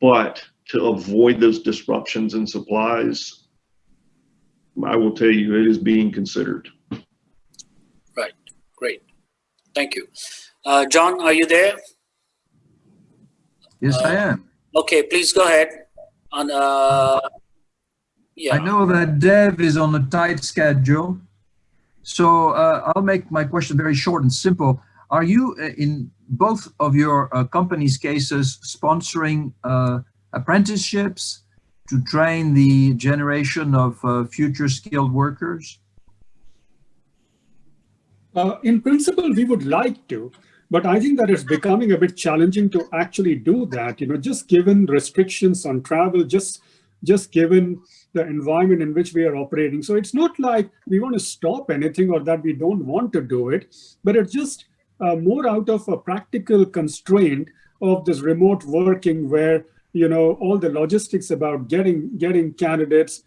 But to avoid those disruptions in supplies, I will tell you it is being considered. Right, great. Thank you. Uh, John, are you there? Yes, I Uh, am. Okay, please go ahead. On, uh, yeah. I know that Dev is on a tight schedule. So uh, I'll make my question very short and simple. Are you uh, in both of your uh, company's cases sponsoring uh, apprenticeships to train the generation of uh, future skilled workers? Uh, in principle, we would like to, but I think that it's becoming a bit challenging to actually do that. You know, just given restrictions on travel, just just given the environment in which we are operating. So it's not like we want to stop anything or that we don't want to do it, but it's just uh, more out of a practical constraint of this remote working where you know all the logistics about getting getting candidates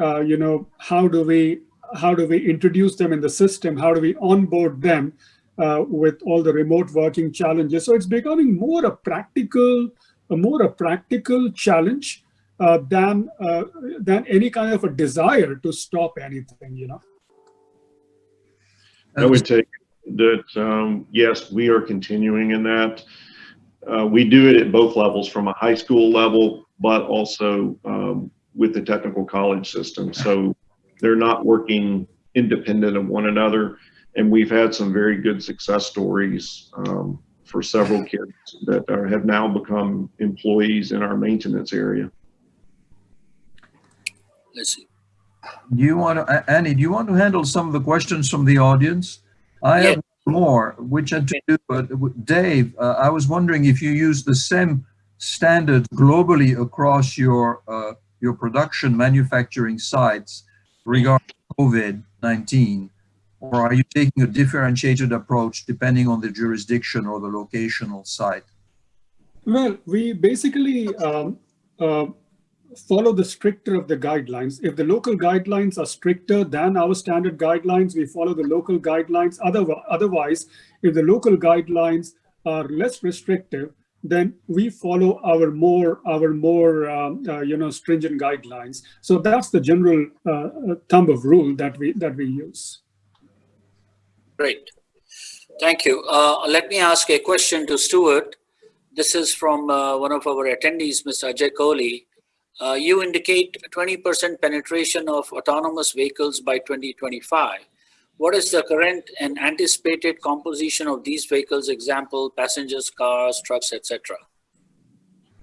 uh, you know how do we how do we introduce them in the system how do we onboard them uh, with all the remote working challenges so it's becoming more a practical a more a practical challenge uh, than uh, than any kind of a desire to stop anything you know I would take that, um, yes, we are continuing in that. Uh, we do it at both levels from a high school level, but also, um, with the technical college system. So they're not working independent of one another. And we've had some very good success stories, um, for several kids that are, have now become employees in our maintenance area. Let's see. Do you want to, Annie, do you want to handle some of the questions from the audience? I have more, which had to do, but with Dave, uh, I was wondering if you use the same standard globally across your, uh, your production manufacturing sites regarding COVID-19, or are you taking a differentiated approach depending on the jurisdiction or the locational site? Well, we basically um, uh, follow the stricter of the guidelines. If the local guidelines are stricter than our standard guidelines, we follow the local guidelines. Otherwise, if the local guidelines are less restrictive, then we follow our more our more um, uh, you know stringent guidelines. So that's the general uh, thumb of rule that we that we use. Great. Thank you. Uh, let me ask a question to Stuart. This is from uh, one of our attendees, Mr. Ajay Kohli. Uh, you indicate 20% penetration of autonomous vehicles by 2025. What is the current and anticipated composition of these vehicles? Example, passengers, cars, trucks, etc.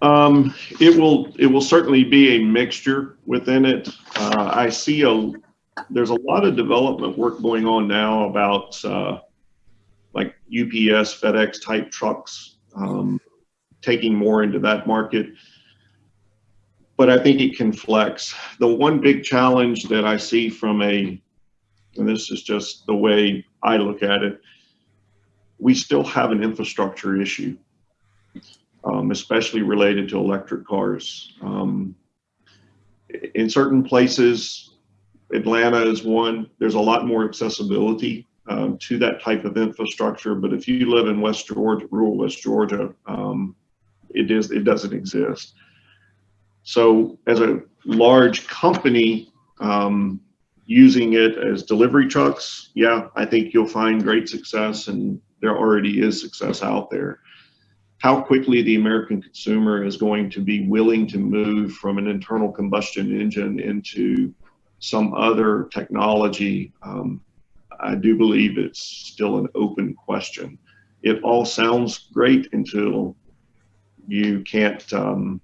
Um, it will, it will certainly be a mixture within it. Uh, I see a, there's a lot of development work going on now about, uh, like UPS, FedEx type trucks, um, taking more into that market. But I think it can flex. The one big challenge that I see from a, and this is just the way I look at it, we still have an infrastructure issue um, especially related to electric cars. Um, in certain places, Atlanta is one, there's a lot more accessibility um, to that type of infrastructure. But if you live in West Georgia, rural West Georgia, um, it is it doesn't exist. So as a large company um, using it as delivery trucks, yeah, I think you'll find great success and there already is success out there how quickly the American consumer is going to be willing to move from an internal combustion engine into some other technology, um, I do believe it's still an open question. It all sounds great until you can't um,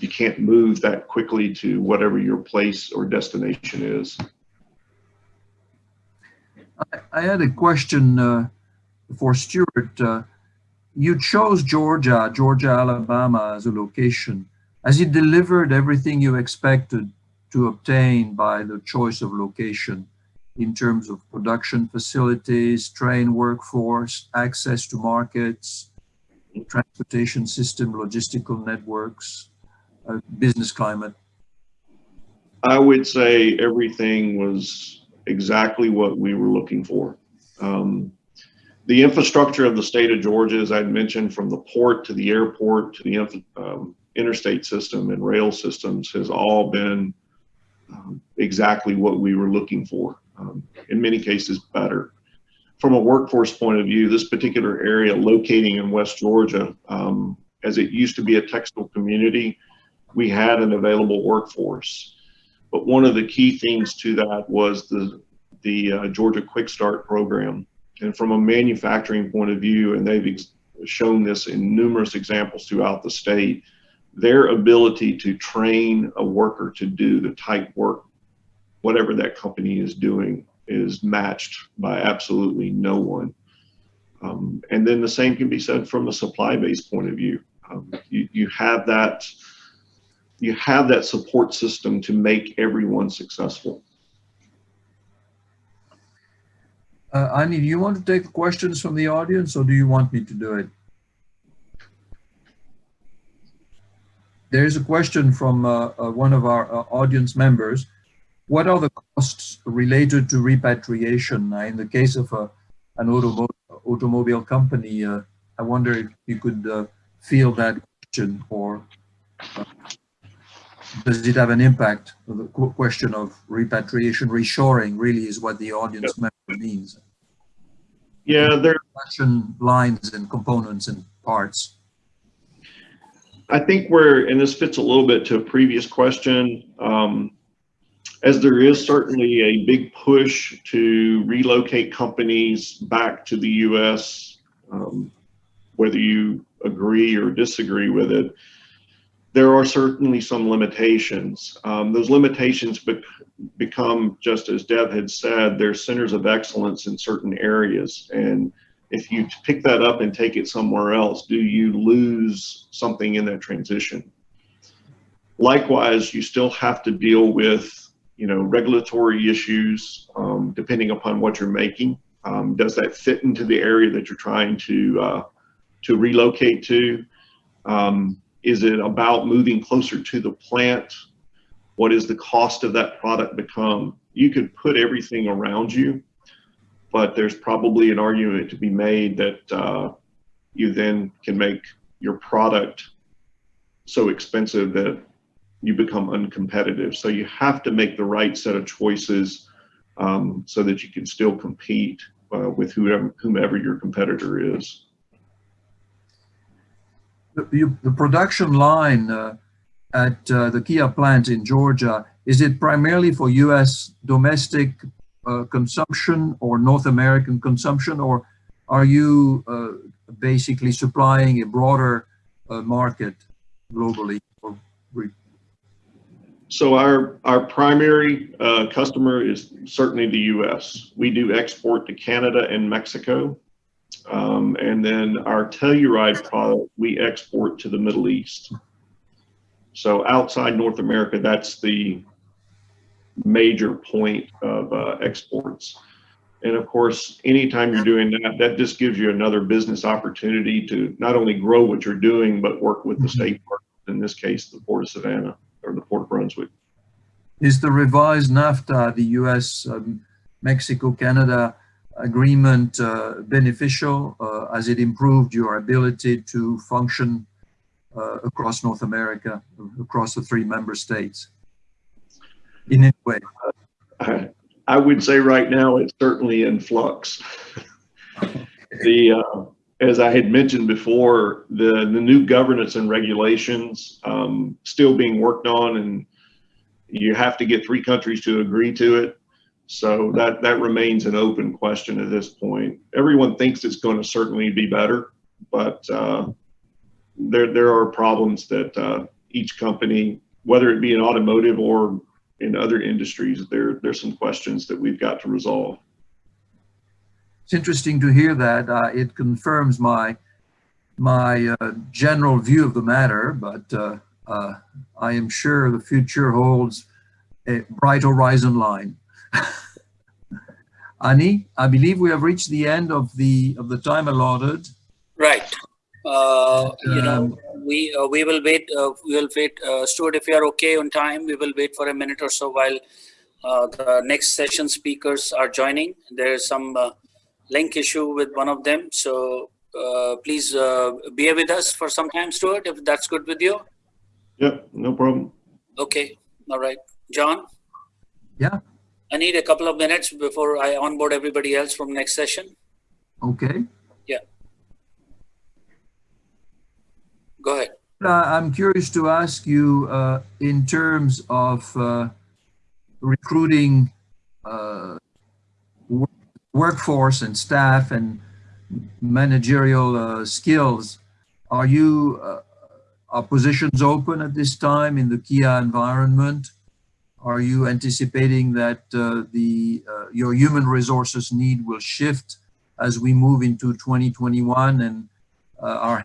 you can't move that quickly to whatever your place or destination is. I, had a question uh, for Stuart. Uh, you chose Georgia, Georgia, Alabama as a location. Has it delivered everything you expected to obtain by the choice of location? in terms of production facilities, train workforce, access to markets, transportation system, logistical networks, uh, business climate? I would say everything was exactly what we were looking for. Um, the infrastructure of the state of Georgia, as I mentioned, from the port to the airport to the um, interstate system and rail systems has all been um, exactly what we were looking for. Um, in many cases, better. From a workforce point of view, this particular area locating in West Georgia, um, as it used to be a textile community, we had an available workforce. But one of the key things to that was the, the uh, Georgia Quick Start program. And from a manufacturing point of view, and they've shown this in numerous examples throughout the state, their ability to train a worker to do the type work, whatever that company is doing, is matched by absolutely no one. Um, and then the same can be said from a supply base point of view. Um, you, you have that you have that support system to make everyone successful. Uh, Annie, do you want to take questions from the audience or do you want me to do it? There's a question from uh, uh, one of our uh, audience members. What are the costs related to repatriation? Uh, in the case of uh, an automobile, automobile company, I wonder if you could feel that question or does it have an impact? The question of repatriation, reshoring really is what the audience yep. member means. Yeah, there are lines and components and parts. I think where, and this fits a little bit to a previous question, um, as there is certainly a big push to relocate companies back to the U.S., um, whether you agree or disagree with it, there are certainly some limitations. Um, those limitations be become, just as Dev had said, they're centers of excellence in certain areas. And if you pick that up and take it somewhere else, do you lose something in that transition? Likewise, you still have to deal with, you know, regulatory issues, um, depending upon what you're making. Um, does that fit into the area that you're trying to, uh, to relocate to? Um, is it about moving closer to the plant? What is the cost of that product become? You could put everything around you, but there's probably an argument to be made that uh, you then can make your product so expensive that you become uncompetitive. So you have to make the right set of choices um, so that you can still compete uh, with whoever, whomever your competitor is the, the production line uh, at uh, the Kia plant in Georgia, is it primarily for U.S. domestic uh, consumption or North American consumption, or are you uh, basically supplying a broader uh, market globally? so our, our primary uh, customer is certainly the U.S. We do export to Canada and Mexico. Um, and then our Telluride product, we export to the Middle East. So outside North America, that's the major point of uh, exports. And of course, anytime you're doing that, that just gives you another business opportunity to not only grow what you're doing, but work with the mm-hmm. state partners, in this case, the Port of Savannah or the Port of Brunswick. Is the revised NAFTA, the US, um, Mexico, Canada, agreement uh, beneficial uh, as it improved your ability to function uh, across North America, across the three member states way? I, would say right now it's certainly in flux. the uh, as I had mentioned before, the the new governance and regulations um, still being worked on, and you have to get three countries to agree to it. So that, that remains an open question at this point. Everyone thinks it's going to certainly be better, but uh, there, there are problems that uh, each company, whether it be an automotive or in other industries, there, there's some questions that we've got to resolve. It's interesting to hear that. Uh, it confirms my my uh, general view of the matter, but uh, uh, I am sure the future holds a bright horizon line. Ani, I believe we have reached the end of the of the time allotted. Right. Uh, you know, Um, we uh, we will wait. Uh, we will wait, uh, Stuart. If you are okay on time, we will wait for a minute or so while uh, the next session speakers are joining. There is some uh, link issue with one of them, so uh, please uh, bear with us for some time, Stuart. If that's good with you. Yep, no problem. Okay. All right, John. Yeah. I need a couple of minutes before I onboard everybody else from next session. Okay. Go ahead. Uh, I'm curious to ask you uh, in terms of uh, recruiting wor- workforce and staff and managerial skills. Are you are positions open at this time in the Kia environment? Are you anticipating that uh, the uh, your human resources need will shift as we move into 2021 and uh, are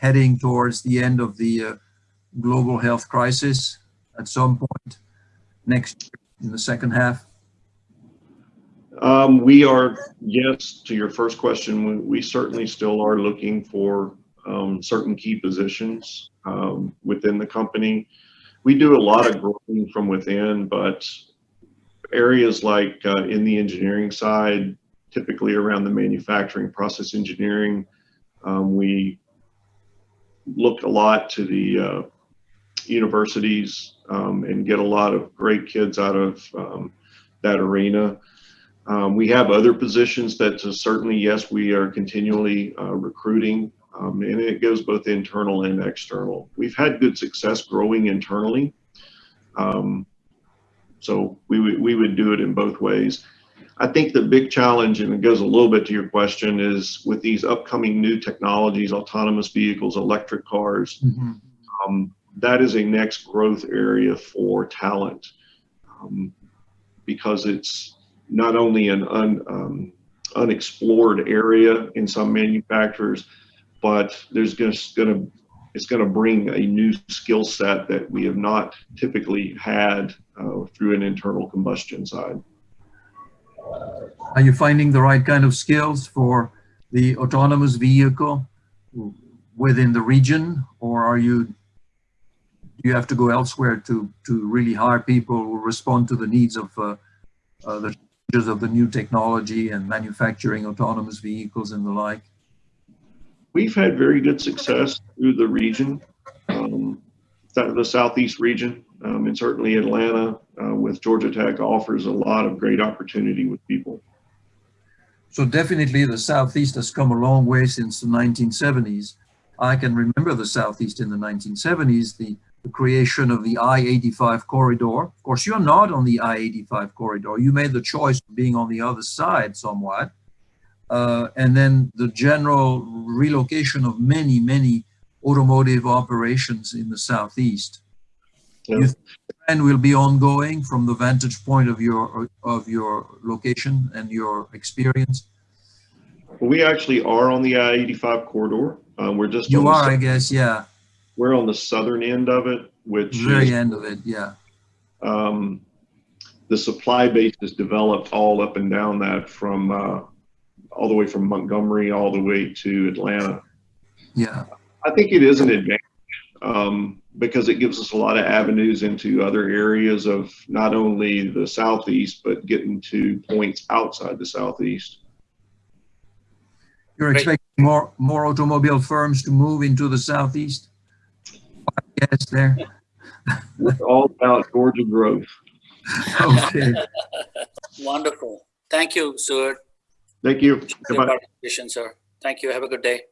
heading towards the end of the uh, global health crisis at some point next year in the second half? Um, we are, yes, to your first question, we, we certainly still are looking for um, certain key positions um, within the company. We do a lot of growing from within, but areas like uh, in the engineering side, typically around the manufacturing process engineering, um, we look a lot to the uh, universities um, and get a lot of great kids out of um, that arena. Um, we have other positions that certainly, yes, we are continually uh, recruiting, um, and it goes both internal and external. We've had good success growing internally. Um, so we we would do it in both ways. I think the big challenge, and it goes a little bit to your question, is with these upcoming new technologies, autonomous vehicles, electric cars, um, that is a next growth area for talent um, because it's not only an un, um, unexplored area in some manufacturers, but there's just going to it's going to bring a new skill set that we have not typically had uh, through an internal combustion side. Are you finding the right kind of skills for the autonomous vehicle within the region, or are you do you have to go elsewhere to to really hire people who respond to the needs of uh, uh, the changes of the new technology and manufacturing autonomous vehicles and the like? We've had very good success through the region, um, the southeast region, um, and certainly Atlanta uh, with Georgia Tech offers a lot of great opportunity with people. So definitely the Southeast has come a long way since the 1970s. I can remember the Southeast in the 1970s, the, the creation of the I-85 corridor. Of course, you're not on the I-85 corridor. You made the choice of being on the other side somewhat. Uh, and then the general relocation of many, many automotive operations in the Southeast. Yeah. You think the trend will be ongoing from the vantage point of your of your location and your experience? We actually are on the I-85 corridor. Uh, we're just You are, I guess, yeah. we're on the southern end of it, which Very is, end of it, yeah. um, the supply base is developed all up and down that from uh, all the way from Montgomery all the way to Atlanta. Yeah. I think it is an advantage um, because it gives us a lot of avenues into other areas of not only the southeast, but getting to points outside the southeast. You're expecting more more automobile firms to move into the southeast? Yes, there. It's all about Georgia growth. Okay. Wonderful. Thank you, Stuart. Thank you. for Goodbye. participation, sir. Thank you. Have a good day.